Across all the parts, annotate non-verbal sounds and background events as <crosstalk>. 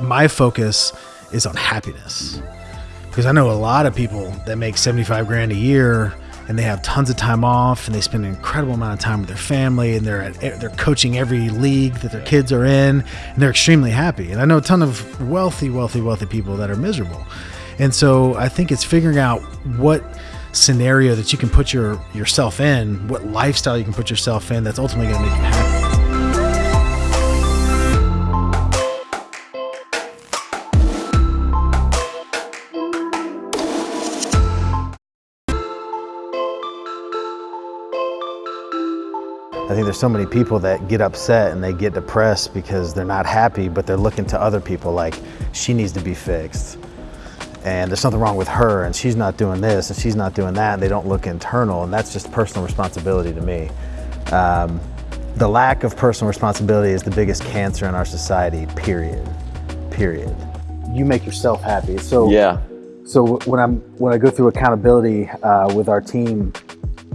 My focus is on happiness because I know a lot of people that make 75 grand a year and they have tons of time off and they spend an incredible amount of time with their family and they're at, they're coaching every league that their kids are in and they're extremely happy. And I know a ton of wealthy, wealthy, wealthy people that are miserable. And so I think it's figuring out what scenario that you can put your yourself in, what lifestyle you can put yourself in that's ultimately going to make you happy. I think there's so many people that get upset and they get depressed because they're not happy, but they're looking to other people like she needs to be fixed. And there's something wrong with her and she's not doing this and she's not doing that. And they don't look internal and that's just personal responsibility to me. Um, the lack of personal responsibility is the biggest cancer in our society, period, period. You make yourself happy. So Yeah. so when I'm when I go through accountability uh, with our team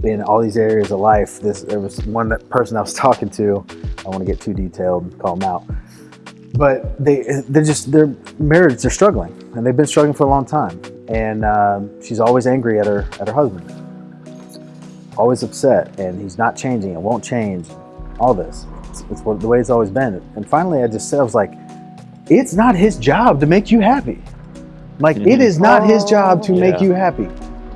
in all these areas of life, this there was one person I was <laughs> talking to. I don't want to get too detailed, call them out, but they they're just their marriage they're struggling and they've been struggling for a long time. And um, she's always angry at her at her husband, always upset, and he's not changing. It won't change. All this, it's, it's what, the way it's always been. And finally, I just said, I was like, it's not his job to make you happy. Like it is not his job to make you happy.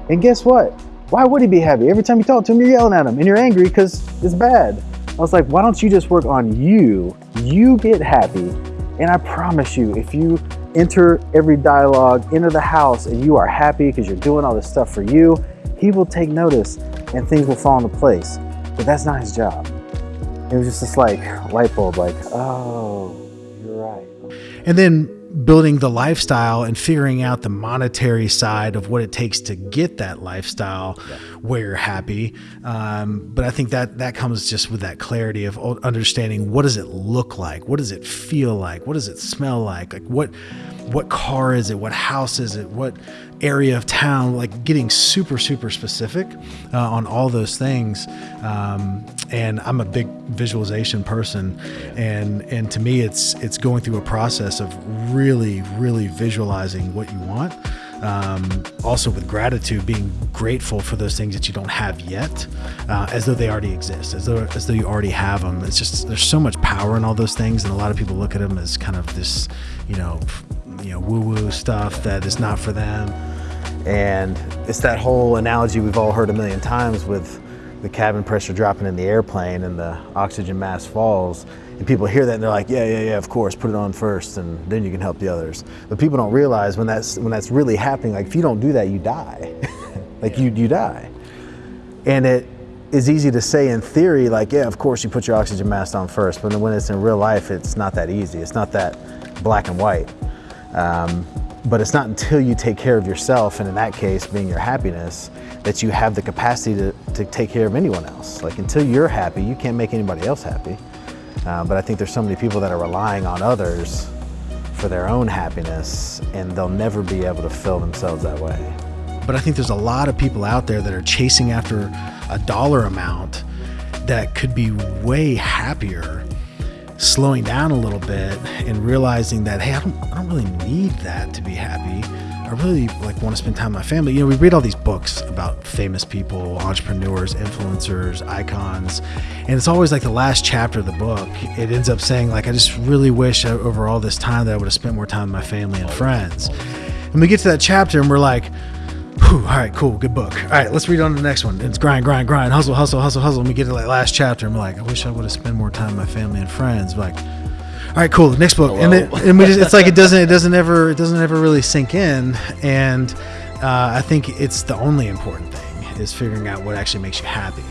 And guess what? Why would he be happy? Every time you talk to him, you're yelling at him and you're angry because it's bad. I was like, why don't you just work on you? You get happy. And I promise you, if you enter every dialogue, enter the house, and you are happy because you're doing all this stuff for you, he will take notice and things will fall into place. But that's not his job. It was just this like light bulb, like, oh, you're right. And then building the lifestyle and figuring out the monetary side of what it takes to get that lifestyle where you're happy. Um, but I think that that comes just with that clarity of understanding what does it look like, what does it feel like, what does it smell like, like what what car is it, what house is it, what area of town, like getting super super specific uh, on all those things. Um, and I'm a big visualization person, and and to me it's it's going through a process of really really visualizing what you want. Um, also with gratitude, being grateful for those things that you don't have yet, uh, as though they already exist, as though as though you already have them. It's just there's so much power in all those things, and a lot of people look at them as kind of this, you know, you know, woo woo stuff that is not for them. And it's that whole analogy we've all heard a million times with the cabin pressure dropping in the airplane and the oxygen mass falls. And people hear that and they're like, yeah, yeah, yeah, of course, put it on first and then you can help the others. But people don't realize when that's when that's really happening, like if you don't do that, you die. <laughs> like you you die. And it is easy to say in theory, like, yeah, of course you put your oxygen mask on first, but when it's in real life, it's not that easy. It's not that black and white. Um, but it's not until you take care of yourself, and in that case, being your happiness, that you have the capacity to, to take care of anyone else. Like until you're happy, you can't make anybody else happy. Uh, but I think there's so many people that are relying on others for their own happiness, and they'll never be able to fill themselves that way. But I think there's a lot of people out there that are chasing after a dollar amount that could be way happier slowing down a little bit and realizing that hey I don't, I don't really need that to be happy. I really like want to spend time with my family. You know we read all these books about famous people entrepreneurs influencers icons and it's always like the last chapter of the book it ends up saying like i just really wish I- over all this time that i would have spent more time with my family and friends. And we get to that chapter and we're like Whew, all right, cool, good book. All right, let's read on to the next one. It's grind, grind, grind, hustle, hustle, hustle, hustle. And we get to that last chapter, and we're like, I wish I would have spent more time with my family and friends. Like, all right, cool, next book. And then, and we just, it's like it <laughs> doesn't, it doesn't ever, it doesn't ever really sink in. And uh, I think it's the only important thing is figuring out what actually makes you happy.